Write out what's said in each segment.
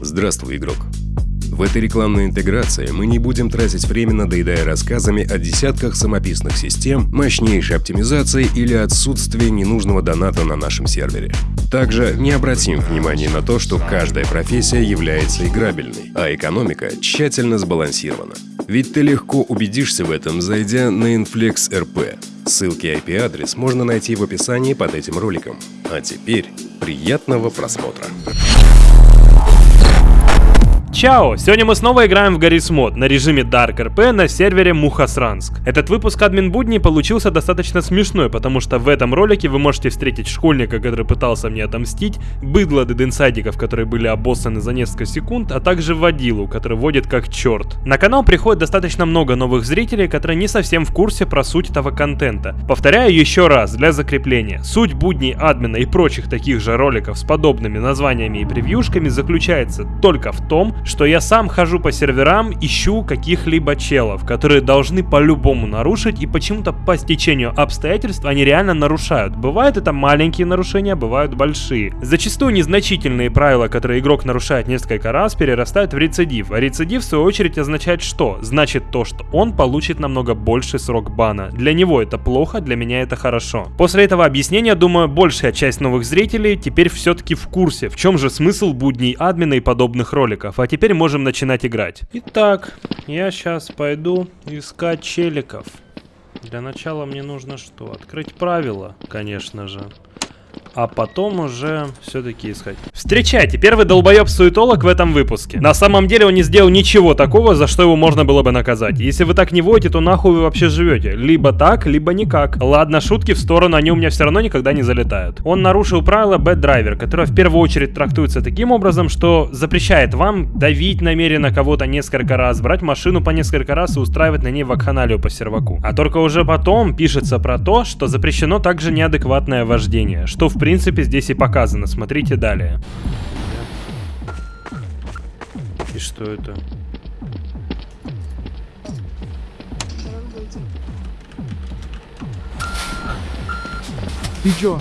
Здравствуй, игрок. В этой рекламной интеграции мы не будем тратить время, надоедая рассказами о десятках самописных систем, мощнейшей оптимизации или отсутствии ненужного доната на нашем сервере. Также не обратим внимания на то, что каждая профессия является играбельной, а экономика тщательно сбалансирована. Ведь ты легко убедишься в этом, зайдя на Inflex RP. Ссылки и IP-адрес можно найти в описании под этим роликом. А теперь приятного просмотра. Чао! Сегодня мы снова играем в Гаррис Мод на режиме Dark RP на сервере Мухасранск. Этот выпуск админ будни получился достаточно смешной, потому что в этом ролике вы можете встретить школьника, который пытался мне отомстить, быдло дединсайдиков, которые были обоссаны за несколько секунд, а также водилу, который водит как черт. На канал приходит достаточно много новых зрителей, которые не совсем в курсе про суть этого контента. Повторяю еще раз для закрепления. Суть будней админа и прочих таких же роликов с подобными названиями и превьюшками заключается только в том, что я сам хожу по серверам, ищу каких-либо челов, которые должны по-любому нарушить, и почему-то по стечению обстоятельств они реально нарушают. Бывают это маленькие нарушения, бывают большие. Зачастую незначительные правила, которые игрок нарушает несколько раз, перерастают в рецидив, а рецидив в свою очередь означает что? Значит то, что он получит намного больший срок бана. Для него это плохо, для меня это хорошо. После этого объяснения, думаю, большая часть новых зрителей теперь все-таки в курсе, в чем же смысл будней админа и подобных роликов. А теперь теперь можем начинать играть. Итак, я сейчас пойду искать челиков. Для начала мне нужно что? Открыть правила, конечно же а потом уже все-таки искать. Встречайте, первый долбоеб-суетолог в этом выпуске. На самом деле он не сделал ничего такого, за что его можно было бы наказать. Если вы так не водите, то нахуй вы вообще живете. Либо так, либо никак. Ладно, шутки в сторону, они у меня все равно никогда не залетают. Он нарушил правило Bad Driver, которое в первую очередь трактуется таким образом, что запрещает вам давить намеренно кого-то несколько раз, брать машину по несколько раз и устраивать на ней вакханалию по серваку. А только уже потом пишется про то, что запрещено также неадекватное вождение, что в принципе принципе, здесь и показано. Смотрите далее. И что это? Ты чё?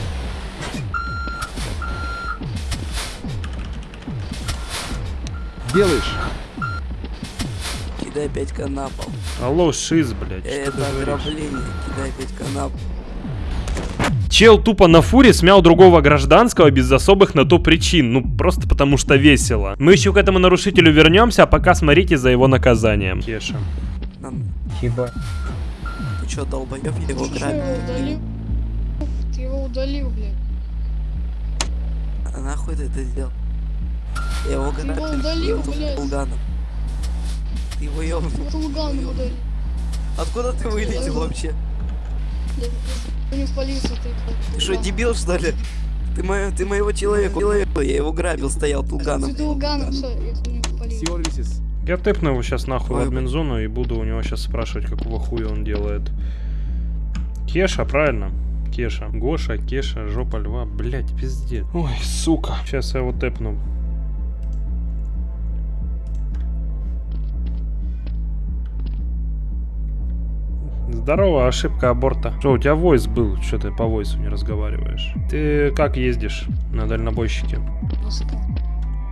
Делаешь? Кидай 5к на пол. Алло, шиз, блядь. Это ограбление. Кидай 5к на пол. Чел тупо на фуре смял другого гражданского без особых на то причин, ну просто потому что весело. Мы еще к этому нарушителю вернемся, а пока смотрите за его наказанием. Кеша. Хиба. Ты что, долбоеб, я его грабил? Ты его удалил, блядь. А нахуй ты это сделал? Я его Ты грабил. его удалил, блядь. Ты его ёбнул. Удалил. Откуда ты вылетел вообще? Ты не в полицию, ты. Ты что, дебил что ли? Ты, моё, ты моего человека, человека, я его грабил, стоял Тулганом. Ты не в. Я тэпну его сейчас нахуй в Ой, админзону и буду у него сейчас спрашивать, какого хуя он делает. Кеша, правильно? Кеша. Гоша, Кеша, жопа льва. Блять, пиздец. Ой, сука. Сейчас я его тэпну. Здорово, ошибка аборта. Что, у тебя войс был? Что ты по войсу не разговариваешь? Ты как ездишь на дальнобойщике?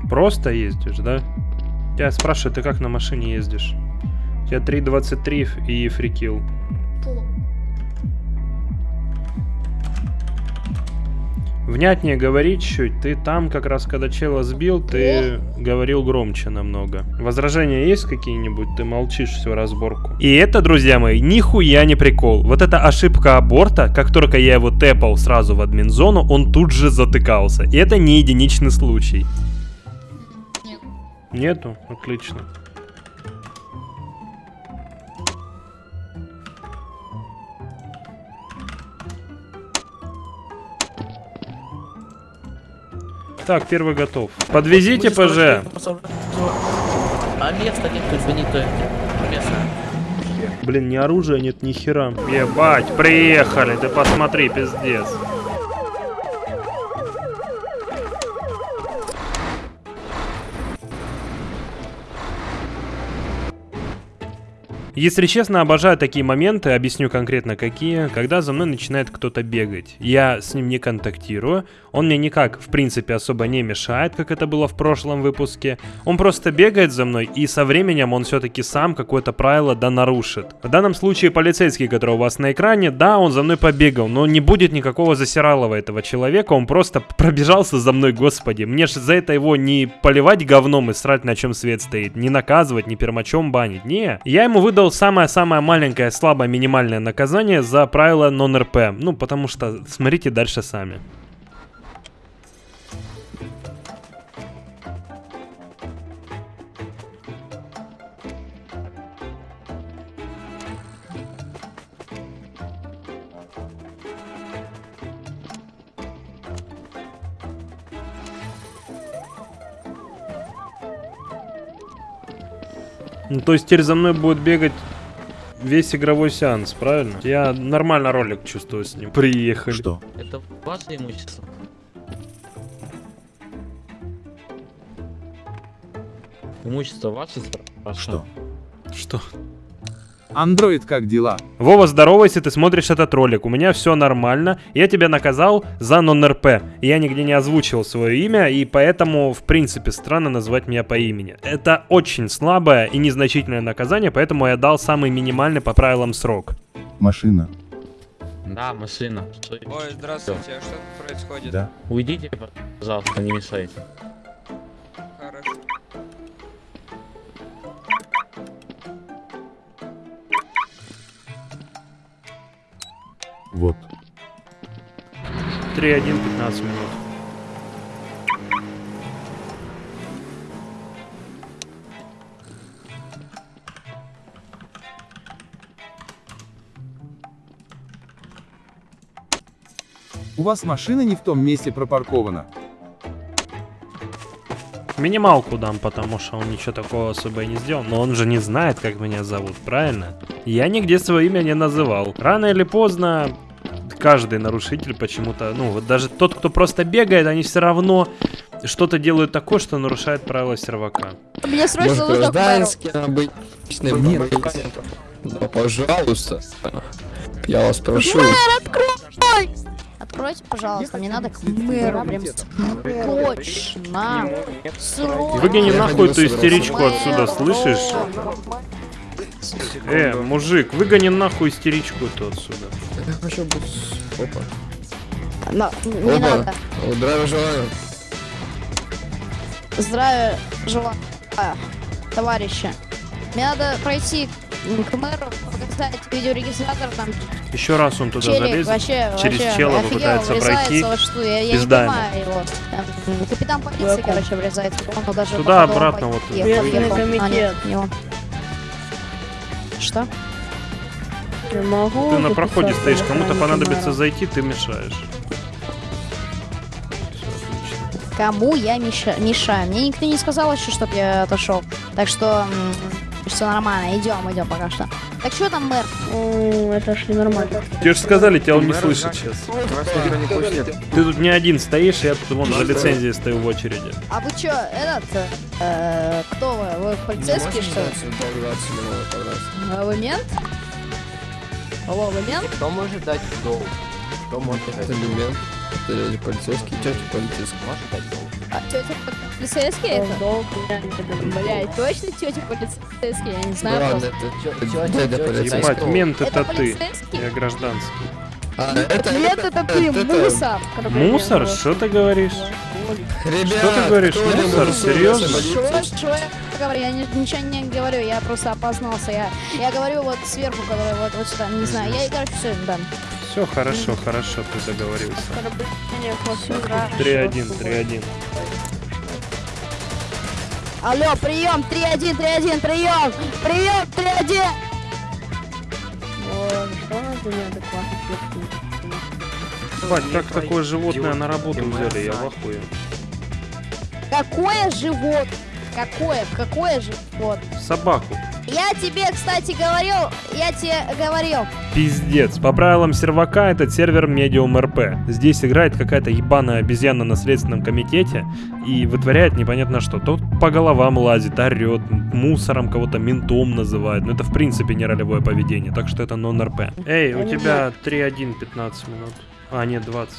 Просто ездишь, да? Я спрашиваю, ты как на машине ездишь? У тебя 3.23 и фрикил. Внятнее говори чуть. Ты там как раз, когда чела сбил, ты говорил громче намного. Возражения есть какие-нибудь? Ты молчишь всю разборку. И это, друзья мои, нихуя не прикол. Вот эта ошибка аборта, как только я его тэпал сразу в админ-зону, он тут же затыкался. И это не единичный случай. Нет. Нету? Отлично. Так, первый готов. Подвезите ПЖ. А места нет, то есть не то. Место. Блин, ни оружия нет, ни хера. Ебать, приехали, ты посмотри, пиздец. Если честно, обожаю такие моменты, объясню конкретно какие, когда за мной начинает кто-то бегать. Я с ним не контактирую, он мне никак, в принципе, особо не мешает, как это было в прошлом выпуске. Он просто бегает за мной, и со временем он все-таки сам какое-то правило да нарушит. В данном случае полицейский, который у вас на экране, да, он за мной побегал, но не будет никакого засиралого этого человека, он просто пробежался за мной, господи. Мне же за это его не поливать говном и срать на чем свет стоит, не наказывать, не пермачом банить, не. Я ему выдал самое-самое маленькое, слабое, минимальное наказание за правило нон-РП. Ну, потому что смотрите дальше сами. То есть теперь за мной будет бегать весь игровой сеанс, правильно? Я нормально ролик чувствую с ним. Приехали. Что? Это ваше имущество. Имущество ваше. Что? Что? Андроид, как дела? Вова, здорово, если ты смотришь этот ролик. У меня все нормально. Я тебя наказал за нон-РП. Я нигде не озвучивал свое имя, и поэтому, в принципе, странно назвать меня по имени. Это очень слабое и незначительное наказание, поэтому я дал самый минимальный по правилам срок. Машина. Да, машина. Ой, здравствуйте, а что тут происходит? Да. Уйдите, пожалуйста, не мешайте. Хорошо. Вот. 3-1, 15 минут. У вас машина не в том месте пропаркована. Минималку дам, потому что он ничего такого особо и не сделал. Но он же не знает, как меня зовут, правильно? Я нигде свое имя не называл. Рано или поздно каждый нарушитель почему-то, ну вот даже тот, кто просто бегает, они все равно что-то делают такое, что нарушает правила сервака. Мне срочно Может, нужно к мэру. гражданский обычный Нет. боец? Да, пожалуйста. Я вас прошу. Открой! Откройте, пожалуйста, мне надо к мэру прям срочно. Срочно. Выгони нахуй эту истеричку отсюда, слышишь? Э, мужик, выгони нахуй истеричку эту отсюда. Я хочу быть... Опа. На- Не Опа. надо. Здравия желаю. Здравия желаю, товарищи. Мне надо пройти к мэру, показать видеорегистратор, там Еще раз он туда челик залез. вообще, через вообще чела попытается пройти. во что, я, я не понимаю его. Там, капитан полиции, короче, врезается, он даже Туда, обратно, вот. Военный ехал. А, комитет. нет, не он. Что? Я могу Ты на проходе стоишь, кому-то понадобится зайти, ты мешаешь. Кому я меша- мешаю? Мне никто не сказал еще, чтоб я отошел. Так что все нормально, идем, идем пока что. Так что там мэр? Это ж не нормально. Тебе же сказали, тебя он не слышит сейчас. Ты тут не один стоишь, я тут вон за лицензией стою в очереди. А вы что, этот, э, кто вы? Вы полицейский, что ли? А Вы мент? Алло, вы мент? Кто может дать долг? Кто может Это элемент. Это. Может дать долг? А, тетя полицейский это? Блять, точно тетя полицейский? Я не знаю ладно, это дядя полицейский. Ебать, мент Это ты. полицейский? Я гражданский. А, это... Нет, это ты, это- мусор. Мусор? Что ты говоришь? Ребят, Что ты говоришь, мусор? Серьезно? я говорю? Я ни- ничего не говорю, я просто опознался. Я, я говорю вот сверху, который вот, вот сюда, не знаю. Я, короче, все, да. Все хорошо, хорошо, ты договорился. Оскорбление хвоста. 3-1, 3-1. Алло, прием, 3-1, 3-1, прием! Прием, 3-1! Ой, что она за неадекватный Ебать, как такое животное на работу взяли, я в ахуе. Какое живот? Какое? Какое живот? Собаку. Я тебе, кстати, говорил, я тебе говорил. Пиздец. По правилам сервака этот сервер Medium RP. Здесь играет какая-то ебаная обезьяна на следственном комитете и вытворяет непонятно что. Тот по головам лазит, орет, мусором кого-то ментом называет. Но это в принципе не ролевое поведение, так что это нон-РП. Эй, у тебя 3-1, 15 минут. А, нет, 20.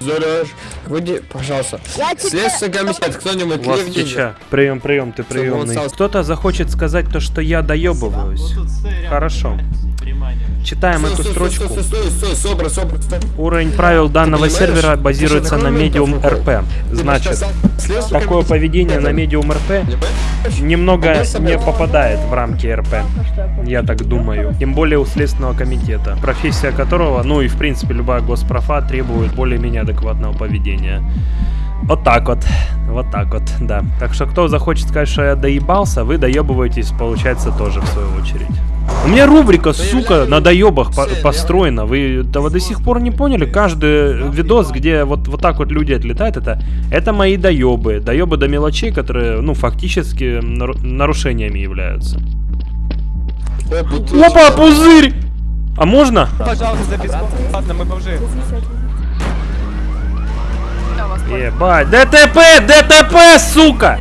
Заряж. Выйди, пожалуйста. Следственный комитет, кто-нибудь У вас теча. Прием, прием, ты приемный. Кто-то захочет сказать то, что я доебываюсь. Хорошо. Читаем эту Стой, строчку. Стой, стой, стой, стой, собра, собра, стой. Уровень правил данного сервера базируется на RP. Ты Значит, такое поведение на Medium RP Понимаешь? немного не попадает в рамки РП. Я так думаю. Тем более у Следственного комитета, профессия которого, ну и в принципе любая госпрофа требует более-менее адекватного поведения. Вот так вот. Вот так вот, да. Так что кто захочет сказать, что я доебался, вы доебываетесь, получается, тоже в свою очередь. У меня рубрика, сука, на доебах по- построена. Вы этого до сих пор не поняли? Каждый видос, где вот, вот так вот люди отлетают, это, это мои доебы. Доебы до мелочей, которые, ну, фактически нару- нарушениями являются. Опа, пузырь! А можно? Пожалуйста, бесплатно, мы бомжи. Ебать, ДТП, ДТП, сука!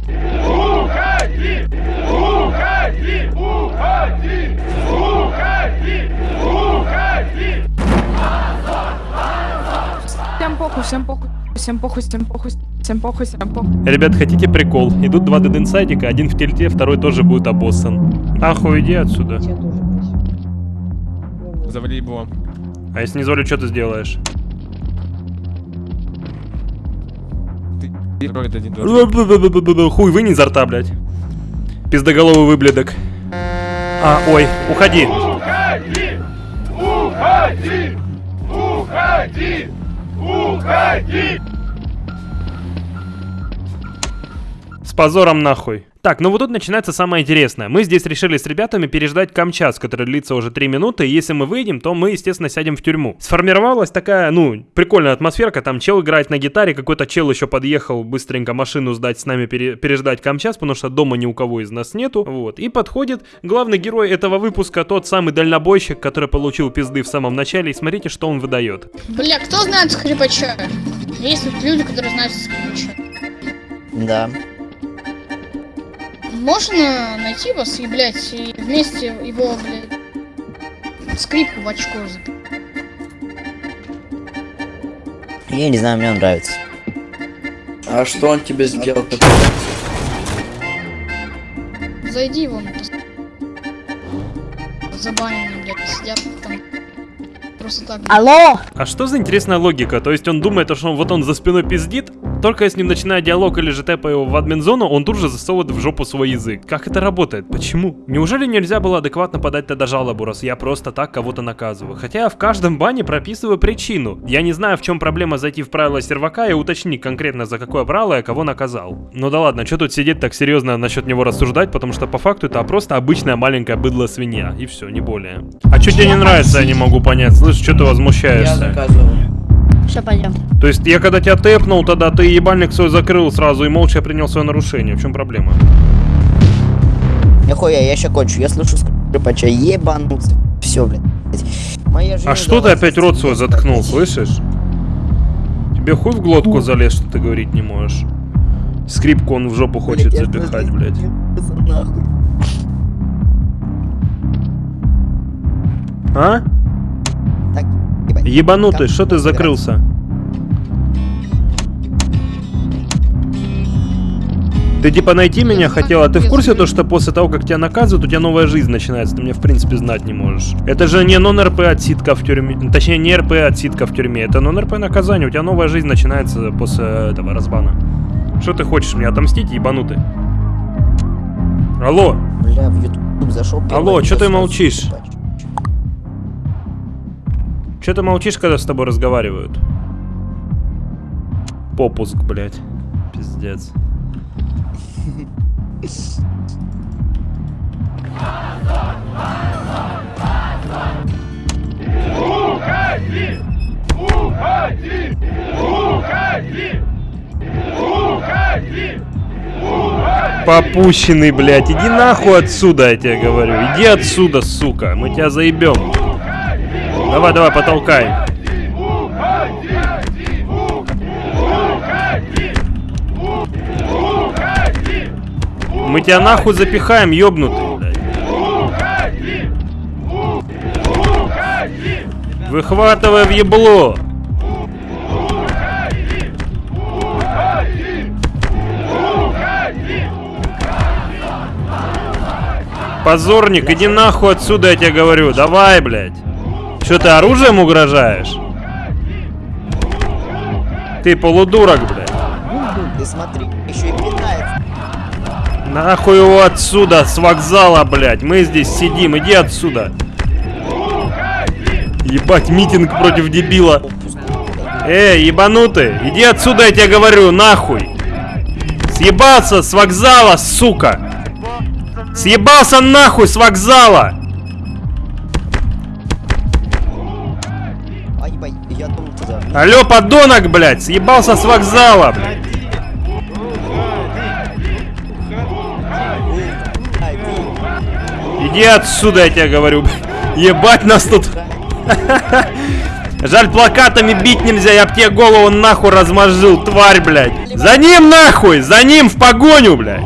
Всем похуй, всем похуй, всем похуй, всем похуй, всем похуй, всем похуй. Ребят, хотите прикол? Идут два дединсайдика, один в тельте, второй тоже будет обоссан. Нахуй иди отсюда. Завали его. А если не золю, что ты сделаешь? Хуй вынь изо рта, блядь. Пиздоголовый выблядок. А, ой, уходи. С позором нахуй. Так, ну вот тут начинается самое интересное. Мы здесь решили с ребятами переждать Камчас, который длится уже 3 минуты, и если мы выйдем, то мы, естественно, сядем в тюрьму. Сформировалась такая, ну, прикольная атмосферка, там чел играет на гитаре, какой-то чел еще подъехал быстренько машину сдать с нами пере- переждать Камчас, потому что дома ни у кого из нас нету, вот. И подходит главный герой этого выпуска, тот самый дальнобойщик, который получил пизды в самом начале, и смотрите, что он выдает. Бля, кто знает скрипача? Есть тут люди, которые знают скрипача. Да. Можно найти вас и, блядь, и вместе его, блядь, скрипку в очко запи- Я не знаю, мне он нравится. А что он тебе сделал? Зайди вон, забаненные, блядь, сидят там. Просто так. Алло! А что за интересная логика? То есть он думает, что он, вот он за спиной пиздит, только с ним начинает диалог или же тэпа его в админ-зону, он тут же засовывает в жопу свой язык. Как это работает? Почему? Неужели нельзя было адекватно подать тогда жалобу, раз я просто так кого-то наказываю? Хотя я в каждом бане прописываю причину. Я не знаю, в чем проблема зайти в правила сервака и уточнить конкретно, за какое правило я кого наказал. Ну да ладно, что тут сидеть так серьезно насчет него рассуждать, потому что по факту это просто обычная маленькая быдло свинья, и все, не более. А что тебе не нравится, я не могу понять. Слышь, что ты возмущаешься? заказывал. Все, пойдем. То есть я когда тебя тэпнул, тогда ты ебальник свой закрыл сразу и молча принял свое нарушение. В чем проблема? Нихуя, я еще кончу. Я слышу скрипача. Ебануться. Все, блядь. Моя А что ты опять рот свой заткнул, блядь. слышишь? Тебе хуй в глотку залез, что ты говорить не можешь. Скрипку он в жопу хочет Блядь, запихать, блядь. нахуй. А? Так. Ебанутый, что ты закрылся? Ты типа найти меня хотел, а ты в курсе то, что после того, как тебя наказывают, у тебя новая жизнь начинается, ты меня в принципе знать не можешь. Это же не нон-РП отсидка в тюрьме, точнее не РП отсидка в тюрьме, это нон-РП наказание, у тебя новая жизнь начинается после этого разбана. Что ты хочешь мне отомстить, ебанутый? Алло, Бля, в YouTube зашел. Алло, чё ты молчишь? Что ты молчишь, когда с тобой разговаривают? Попуск, блядь. Пиздец. Попущенный, блядь. Иди нахуй отсюда, я тебе говорю. Иди отсюда, сука. Мы тебя заебем. Давай, давай, потолкай. Мы тебя нахуй запихаем, ёбнутый. Выхватывай в ебло. Позорник, иди нахуй отсюда, я тебе говорю. Давай, блядь. Что ты оружием угрожаешь? Ты полудурок, блядь. Ты смотри, еще и пинается. Нахуй его отсюда, с вокзала, блядь. Мы здесь сидим, иди отсюда. Ебать, митинг против дебила. Эй, ебанутый, иди отсюда, я тебе говорю, нахуй. Съебался с вокзала, сука. Съебался нахуй с вокзала. Алло, подонок, блядь, съебался с вокзала, блядь. Иди отсюда, я тебе говорю. Ебать нас тут. Жаль, плакатами бить нельзя, я б тебе голову нахуй размозжил, тварь, блядь. За ним нахуй, за ним в погоню, блядь.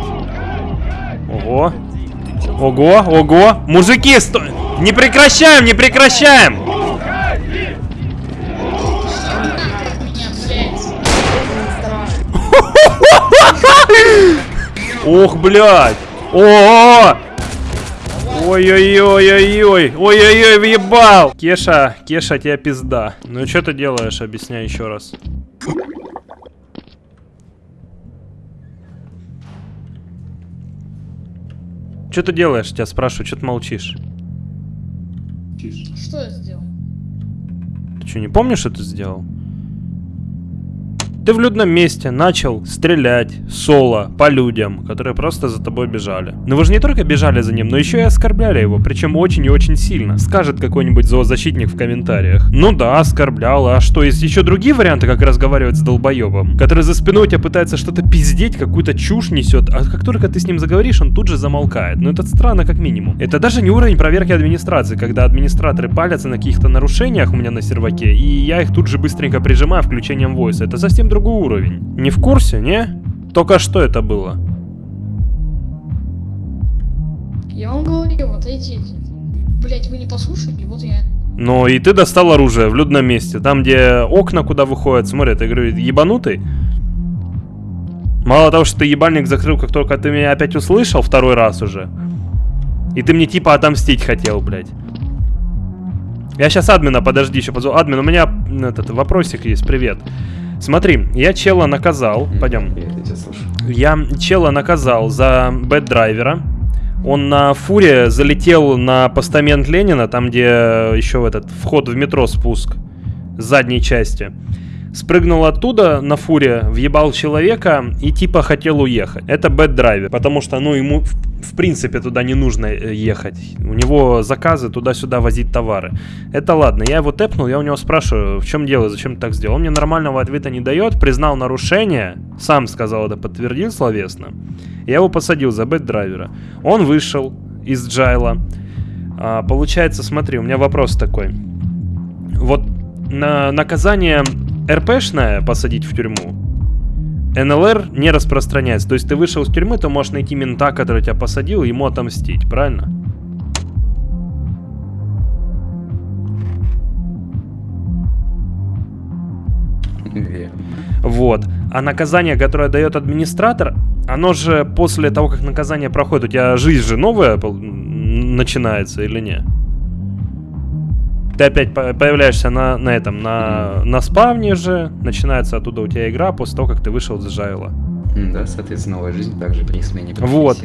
Ого. Ого, ого. Мужики, сто... Не прекращаем, не прекращаем. Ох, блядь. О! Ой-ой-ой-ой-ой. Ой-ой-ой, въебал. Кеша, Кеша, тебя пизда. Ну что ты делаешь, объясняй еще раз. Что ты делаешь, тебя спрашиваю, что ты молчишь? Что я сделал? Ты что, не помнишь, что ты сделал? Ты в людном месте начал стрелять соло по людям, которые просто за тобой бежали. Но вы же не только бежали за ним, но еще и оскорбляли его, причем очень и очень сильно. Скажет какой-нибудь зоозащитник в комментариях. Ну да, оскорблял, а что, есть еще другие варианты, как разговаривать с долбоебом? Который за спиной у тебя пытается что-то пиздеть, какую-то чушь несет, а как только ты с ним заговоришь, он тут же замолкает. Ну это странно как минимум. Это даже не уровень проверки администрации, когда администраторы палятся на каких-то нарушениях у меня на серваке, и я их тут же быстренько прижимаю включением войса. Это совсем другой уровень. Не в курсе, не? Только что это было? Я вам говорил, отойдите. Блять, вы не послушали, вот я. Ну и ты достал оружие в людном месте, там где окна куда выходят, смотри, ты говорю, ебанутый? Мало того, что ты ебальник закрыл, как только ты меня опять услышал второй раз уже. И ты мне типа отомстить хотел, блядь. Я сейчас админа, подожди, еще позову. Админ, у меня этот вопросик есть, привет. Смотри, я чела наказал, пойдем. Я чела наказал за bad driver а. Он на фуре залетел на постамент Ленина, там где еще этот вход в метро спуск с задней части. Спрыгнул оттуда на фуре, въебал человека и типа хотел уехать. Это bad driver, потому что, ну, ему в, в принципе туда не нужно э, ехать. У него заказы туда-сюда возить товары. Это ладно, я его тэпнул, я у него спрашиваю, в чем дело, зачем ты так сделал. Он мне нормального ответа не дает, признал нарушение, сам сказал это, подтвердил словесно. Я его посадил за bad driver а. Он вышел из jail а. А, получается, смотри, у меня вопрос такой. Вот на наказание РПшное посадить в тюрьму, НЛР не распространяется. То есть ты вышел из тюрьмы, ты можешь найти мента, который тебя посадил, и ему отомстить, правильно? Вот. А наказание, которое дает администратор, оно же после того, как наказание проходит, у тебя жизнь же новая начинается или не? Ты опять по- появляешься на, на этом, на, на спавне же, начинается оттуда у тебя игра после того, как ты вышел из Жайла. Да, соответственно, новая жизнь также при смене Вот.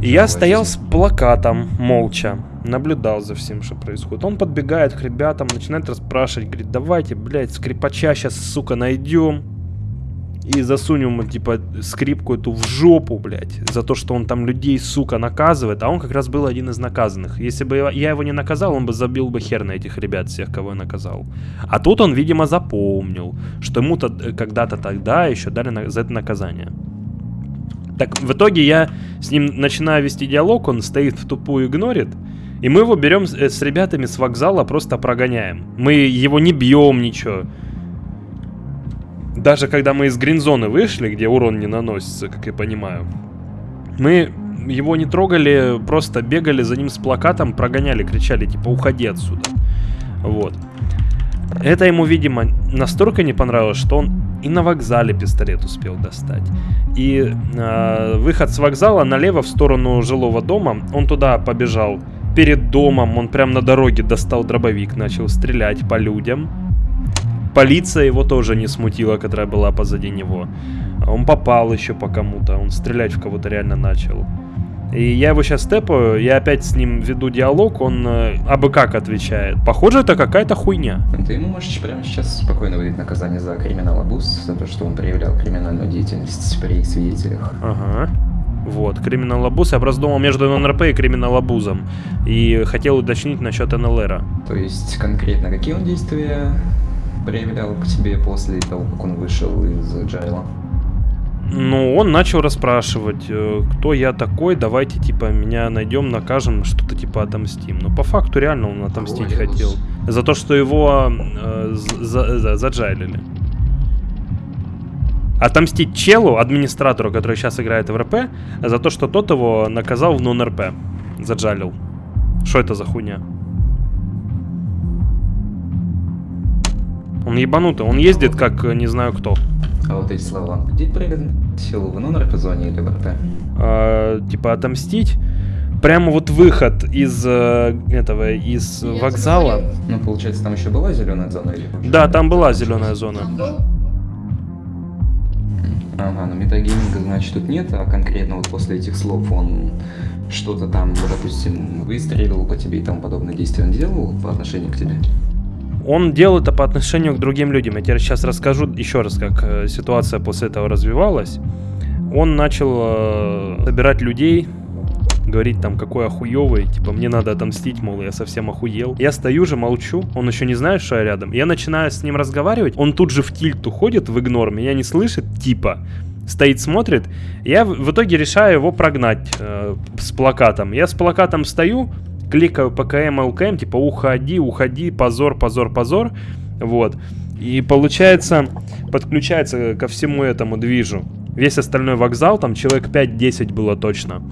И я стоял жизнь. с плакатом, молча, наблюдал за всем, что происходит. Он подбегает к ребятам, начинает расспрашивать, говорит, давайте, блядь, скрипача сейчас, сука, найдем. И засунем ему, типа, скрипку эту в жопу, блядь, за то, что он там людей, сука, наказывает. А он как раз был один из наказанных. Если бы я его не наказал, он бы забил бы хер на этих ребят всех, кого я наказал. А тут он, видимо, запомнил, что ему-то э, когда-то тогда еще дали за это наказание. Так, в итоге я с ним начинаю вести диалог, он стоит в тупую, игнорит. И мы его берем с, э, с ребятами с вокзала, просто прогоняем. Мы его не бьем, ничего. Даже когда мы из гринзоны вышли, где урон не наносится, как я понимаю, мы его не трогали, просто бегали за ним с плакатом, прогоняли, кричали, типа, уходи отсюда. Вот. Это ему, видимо, настолько не понравилось, что он и на вокзале пистолет успел достать. И э, выход с вокзала налево в сторону жилого дома, он туда побежал. Перед домом он прям на дороге достал дробовик, начал стрелять по людям. Полиция его тоже не смутила, которая была позади него. Он попал еще по кому-то, он стрелять в кого-то реально начал. И я его сейчас тэпаю, я опять с ним веду диалог, он э, абы как отвечает. Похоже, это какая-то хуйня. Ты ему можешь прямо сейчас спокойно выдать наказание за криминал абуз, за то, что он проявлял криминальную деятельность при свидетелях. Ага. Вот, криминал абуз. Я просто думал между НРП и криминал абузом. И хотел уточнить насчет НЛРа. То есть конкретно какие он действия проявлял к тебе после того, как он вышел из джайла? Ну, он начал расспрашивать, э, кто я такой, давайте, типа, меня найдем, накажем, что-то, типа, отомстим. Но по факту реально он отомстить Ой, хотел. За то, что его э, за, за, заджайлили. Отомстить челу, администратору, который сейчас играет в РП, за то, что тот его наказал в нон-РП. Заджалил. Что это за хуйня? Он ебанутый, он ездит как э, не знаю кто. А вот эти слова, где проявлен силу в нон-РП зоне или в РП? А, типа отомстить. Прямо вот выход из э, этого, из вокзала. Ну, получается, там еще была зеленая зона или Да, там была зеленая зона. Ага, но метагейминга, значит, тут нет, а конкретно вот после этих слов он что-то там, допустим, выстрелил по тебе и тому подобное действие он делал по отношению к тебе? Он делал это по отношению к другим людям. Я тебе сейчас расскажу еще раз, как э, ситуация после этого развивалась. Он начал э, собирать людей, говорить там, какой охуевый, типа, мне надо отомстить, мол, я совсем охуел. Я стою же, молчу, он еще не знает, что я рядом. Я начинаю с ним разговаривать, он тут же в тильт уходит, в игнор, меня не слышит, типа, стоит, смотрит. Я в, итоге решаю его прогнать э, с плакатом. Я с плакатом стою, кликаю ПКМ, ЛКМ, типа, уходи, уходи, позор, позор, позор, вот. И получается, подключается ко всему этому движу. Весь остальной вокзал, там человек 5-10 было точно.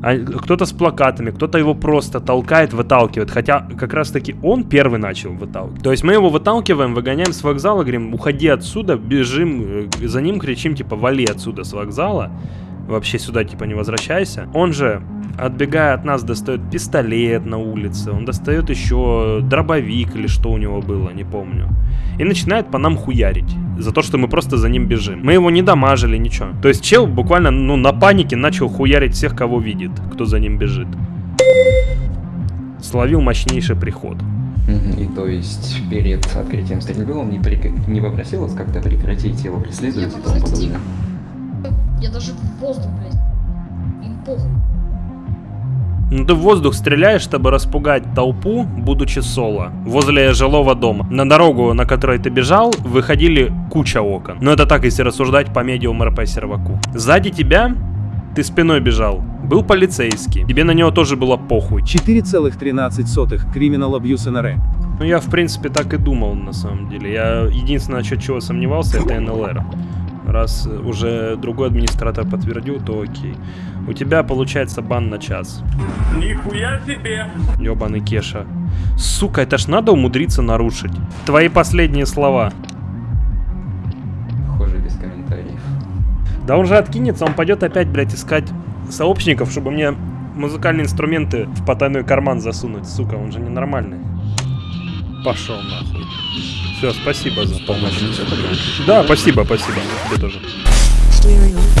А кто-то с плакатами, кто-то его просто толкает, выталкивает. Хотя как раз таки он первый начал выталкивать. То есть мы его выталкиваем, выгоняем с вокзала, говорим, уходи отсюда, бежим э, за ним, кричим, типа, вали отсюда с вокзала. Вообще сюда, типа, не возвращайся. Он же, отбегая от нас, достает пистолет на улице. Он достает еще дробовик или что у него было, не помню. И начинает по нам хуярить. За то, что мы просто за ним бежим. Мы его не дамажили, ничего. То есть чел буквально, ну, на панике начал хуярить всех, кого видит, кто за ним бежит. Словил мощнейший приход. И то есть перед открытием стрельбы он не, прек- не попросил вас как-то прекратить его преследовать и тому подобное? Я даже в воздух, блядь. Им похуй. Ну ты в воздух стреляешь, чтобы распугать толпу, будучи соло, возле жилого дома. На дорогу, на которой ты бежал, выходили куча окон. Но это так, если рассуждать по медиум РП серваку. Сзади тебя, ты спиной бежал, был полицейский. Тебе на него тоже было похуй. 4,13 Criminal Abuse NRE. Ну я в принципе так и думал на самом деле. Я единственное, насчет чего сомневался, это НЛР. Раз уже другой администратор подтвердил, то окей. У тебя получается бан на час. Нихуя себе! Ёбаный Кеша. Сука, это ж надо умудриться нарушить. Твои последние слова. Похоже, без комментариев. Да он же откинется, он пойдет опять, блядь, искать сообщников, чтобы мне музыкальные инструменты в потайной карман засунуть. Сука, он же ненормальный. Пошел нахуй. Все, спасибо за помощь. Да, спасибо, спасибо. Тебе тоже.